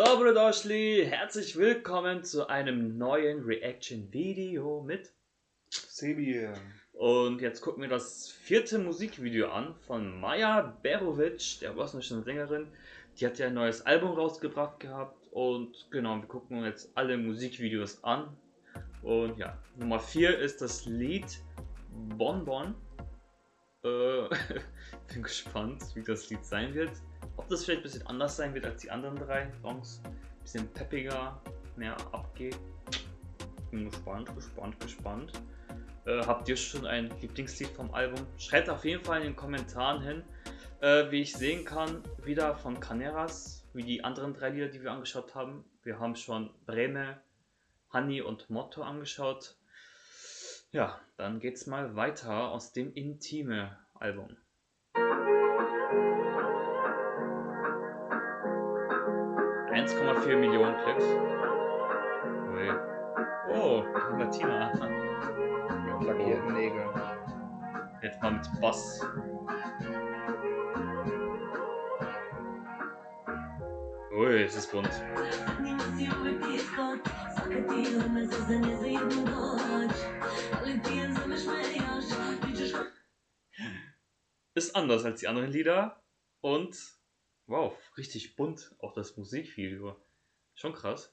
Dobrodošli, herzlich willkommen zu einem neuen Reaction-Video mit Sebi. Und jetzt gucken wir das vierte Musikvideo an von Maja Berovic, der bosnischen Sängerin. Die hat ja ein neues Album rausgebracht gehabt und genau, wir gucken uns jetzt alle Musikvideos an. Und ja, Nummer 4 ist das Lied Bonbon. Äh, bin gespannt, wie das Lied sein wird. Ob das vielleicht ein bisschen anders sein wird als die anderen drei Songs. Ein bisschen peppiger, mehr abgeht. Bin gespannt, gespannt, gespannt. Äh, habt ihr schon ein Lieblingslied vom Album? Schreibt auf jeden Fall in den Kommentaren hin. Äh, wie ich sehen kann, wieder von Caneras, wie die anderen drei Lieder, die wir angeschaut haben. Wir haben schon Breme, Honey und Motto angeschaut. Ja, dann geht's mal weiter aus dem Intime 1,4 Millionen Klicks. Ui. Oh, Latina. Mit lackierten Nägeln. Jetzt mal mit Bass. Ui, es ist bunt. Ist anders als die anderen Lieder und Wow, richtig bunt, auch das Musikvideo. Schon krass.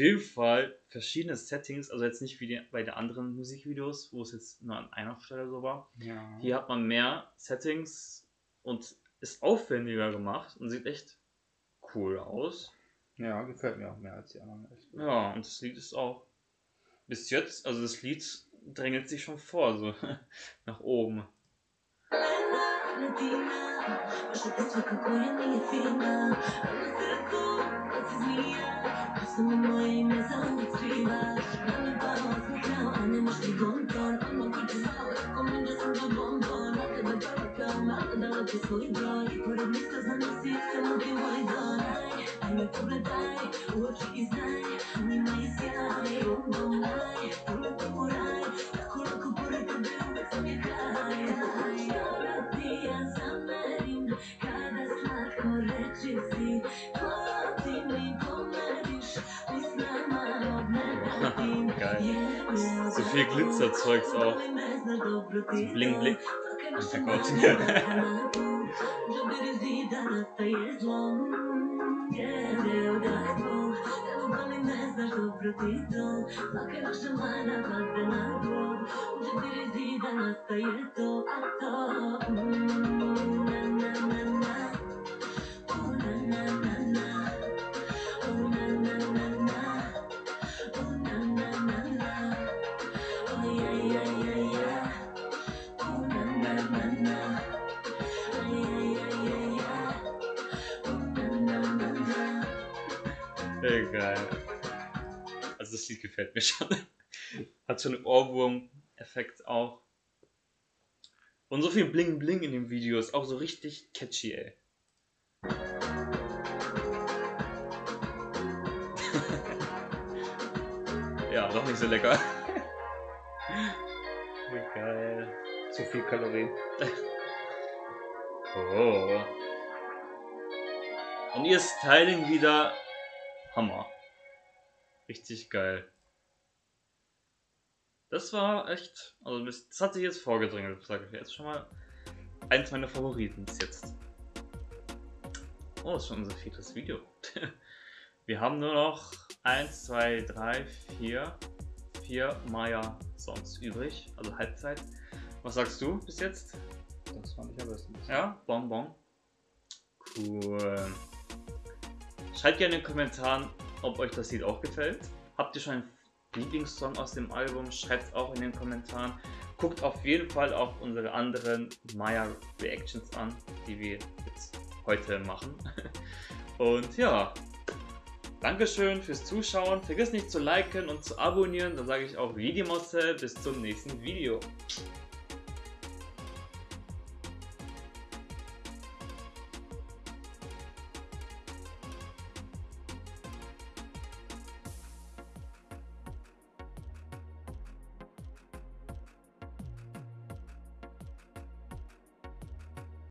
jeden Fall verschiedene Settings, also jetzt nicht wie die, bei den anderen Musikvideos, wo es jetzt nur an einer Stelle so war. Ja. Hier hat man mehr Settings und ist aufwendiger gemacht und sieht echt cool aus. Ja, gefällt mir auch mehr als die anderen. Ja, und das Lied ist auch bis jetzt, also das Lied drängelt sich schon vor, so nach oben. I'm not a problem. Viel Glitzerzeugs auch. So bling bling. Oh Gott. Egal. Also das Lied gefällt mir schon. Hat schon einen Ohrwurm-Effekt auch. Und so viel Bling Bling in dem Video ist auch so richtig catchy, ey. ja, doch nicht so lecker. Wie geil. Zu viel Kalorien. Oh. Und ihr Styling wieder Hammer. Richtig geil. Das war echt, also das, hat sich jetzt vorgedrängelt, sage ich jetzt schon mal. Eins meiner Favoriten bis jetzt. Oh, das ist schon unser viertes Video. Wir haben nur noch 1, 2, 3, 4, 4 Maya-Songs übrig, also Halbzeit. Was sagst du bis jetzt? Das fand ich am besten. Ja, Bonbon. Cool. Schreibt gerne in den Kommentaren, ob euch das Lied auch gefällt. Habt ihr schon einen Lieblingssong aus dem Album? Schreibt es auch in den Kommentaren. Guckt auf jeden Fall auch unsere anderen Maya Reactions an, die wir jetzt heute machen. Und ja, Dankeschön fürs Zuschauen. Vergiss nicht zu liken und zu abonnieren. Dann sage ich auch Videomosse. Bis zum nächsten Video.